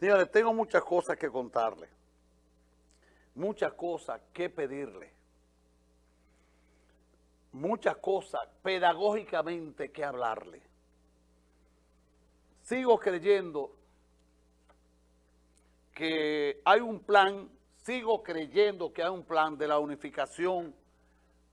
Señores, tengo muchas cosas que contarle, muchas cosas que pedirle, muchas cosas pedagógicamente que hablarle. Sigo creyendo que hay un plan, sigo creyendo que hay un plan de la unificación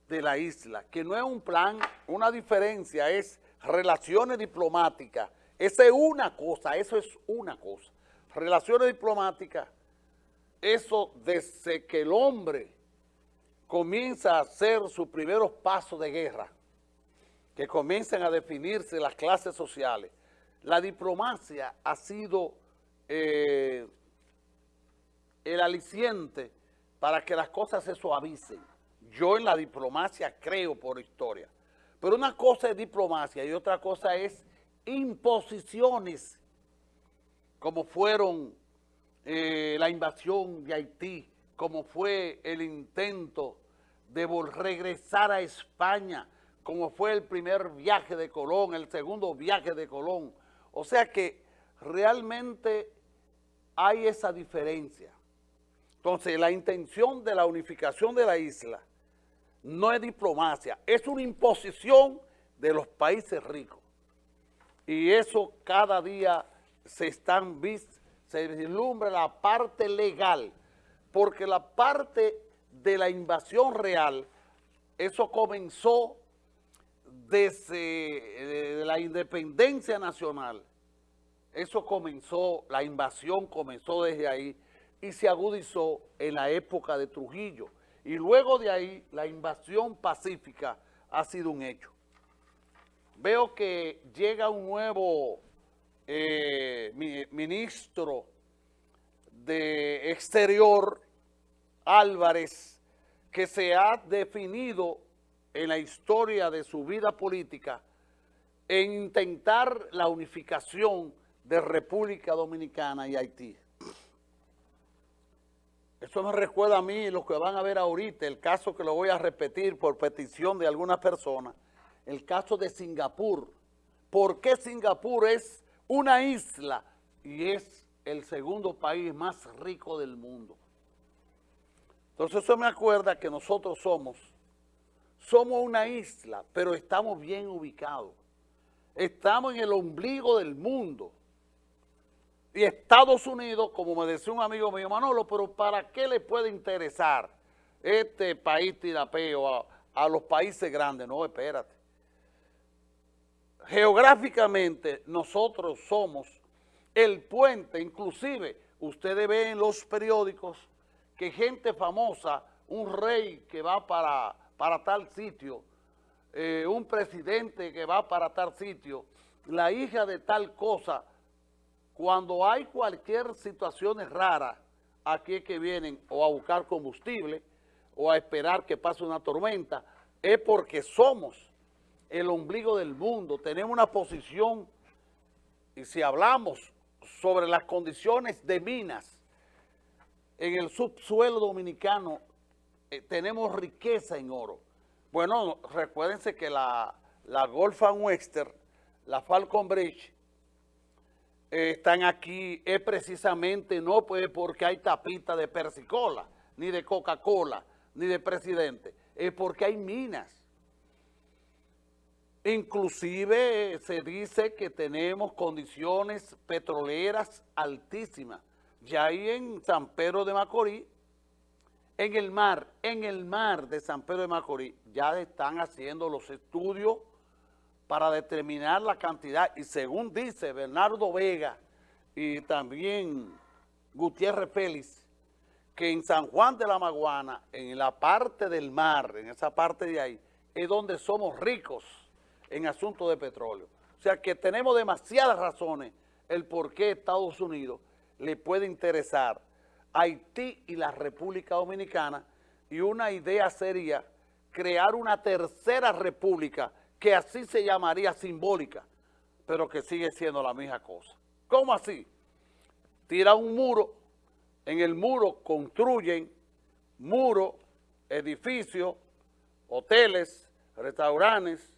de la isla, que no es un plan, una diferencia, es relaciones diplomáticas. Esa es una cosa, eso es una cosa relaciones diplomáticas, eso desde que el hombre comienza a hacer sus primeros pasos de guerra, que comienzan a definirse las clases sociales, la diplomacia ha sido eh, el aliciente para que las cosas se suavicen. Yo en la diplomacia creo por historia. Pero una cosa es diplomacia y otra cosa es imposiciones como fueron eh, la invasión de Haití, como fue el intento de regresar a España, como fue el primer viaje de Colón, el segundo viaje de Colón. O sea que realmente hay esa diferencia. Entonces, la intención de la unificación de la isla no es diplomacia, es una imposición de los países ricos. Y eso cada día se están se vislumbra la parte legal, porque la parte de la invasión real, eso comenzó desde la independencia nacional, eso comenzó, la invasión comenzó desde ahí y se agudizó en la época de Trujillo. Y luego de ahí, la invasión pacífica ha sido un hecho. Veo que llega un nuevo eh, ministro de Exterior, Álvarez, que se ha definido en la historia de su vida política en intentar la unificación de República Dominicana y Haití. Eso me recuerda a mí, los que van a ver ahorita, el caso que lo voy a repetir por petición de algunas personas, el caso de Singapur. ¿Por qué Singapur es una isla y es el segundo país más rico del mundo. Entonces eso me acuerda que nosotros somos, somos una isla, pero estamos bien ubicados. Estamos en el ombligo del mundo. Y Estados Unidos, como me decía un amigo mío, Manolo, pero ¿para qué le puede interesar este país tirapeo a, a los países grandes? No, espérate geográficamente nosotros somos el puente, inclusive ustedes ven en los periódicos que gente famosa, un rey que va para, para tal sitio, eh, un presidente que va para tal sitio, la hija de tal cosa, cuando hay cualquier situación rara, aquí es que vienen o a buscar combustible o a esperar que pase una tormenta, es porque somos el ombligo del mundo, tenemos una posición, y si hablamos sobre las condiciones de minas en el subsuelo dominicano, eh, tenemos riqueza en oro. Bueno, recuérdense que la, la Golf Western, la Falcon Bridge, eh, están aquí es precisamente no pues porque hay tapita de persicola, ni de Coca-Cola, ni de presidente, es porque hay minas. Inclusive se dice que tenemos condiciones petroleras altísimas. Ya ahí en San Pedro de Macorís, en el mar, en el mar de San Pedro de Macorís, ya están haciendo los estudios para determinar la cantidad. Y según dice Bernardo Vega y también Gutiérrez Félix, que en San Juan de la Maguana, en la parte del mar, en esa parte de ahí, es donde somos ricos en asuntos de petróleo. O sea que tenemos demasiadas razones el por qué Estados Unidos le puede interesar Haití y la República Dominicana y una idea sería crear una tercera república que así se llamaría simbólica, pero que sigue siendo la misma cosa. ¿Cómo así? Tira un muro, en el muro construyen muros, edificios, hoteles, restaurantes,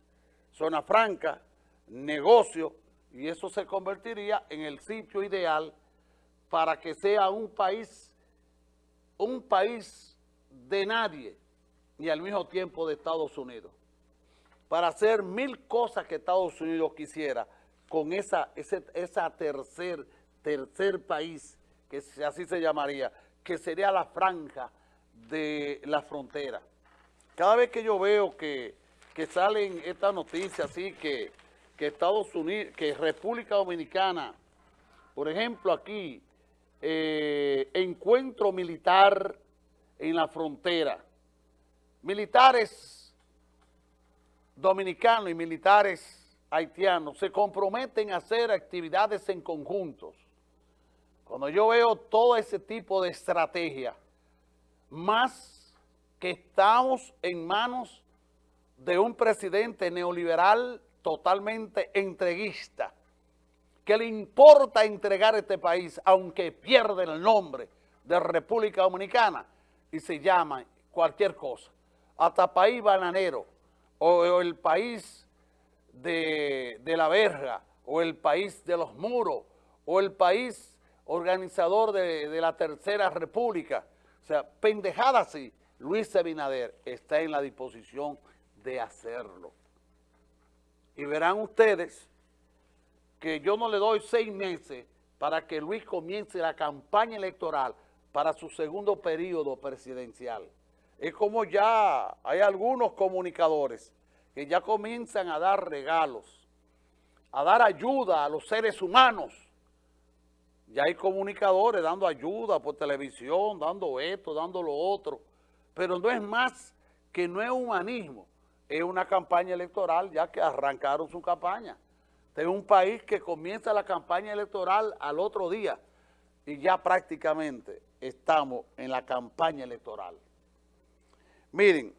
zona franca, negocio, y eso se convertiría en el sitio ideal para que sea un país, un país de nadie y al mismo tiempo de Estados Unidos. Para hacer mil cosas que Estados Unidos quisiera con esa, esa tercer, tercer país, que así se llamaría, que sería la franja de la frontera. Cada vez que yo veo que, que salen estas noticias así, que, que Estados Unidos, que República Dominicana, por ejemplo aquí, eh, encuentro militar en la frontera, militares dominicanos y militares haitianos se comprometen a hacer actividades en conjuntos. Cuando yo veo todo ese tipo de estrategia, más que estamos en manos de un presidente neoliberal totalmente entreguista, que le importa entregar este país, aunque pierde el nombre de República Dominicana, y se llama cualquier cosa, hasta país bananero, o el país de, la verga, o el país de los muros, o el país organizador de, de la Tercera República. O sea, pendejada así, Luis Abinader está en la disposición de hacerlo. Y verán ustedes que yo no le doy seis meses para que Luis comience la campaña electoral para su segundo periodo presidencial. Es como ya hay algunos comunicadores que ya comienzan a dar regalos, a dar ayuda a los seres humanos. Ya hay comunicadores dando ayuda por televisión, dando esto, dando lo otro. Pero no es más que no es humanismo, es una campaña electoral ya que arrancaron su campaña. Es un país que comienza la campaña electoral al otro día y ya prácticamente estamos en la campaña electoral. Miren,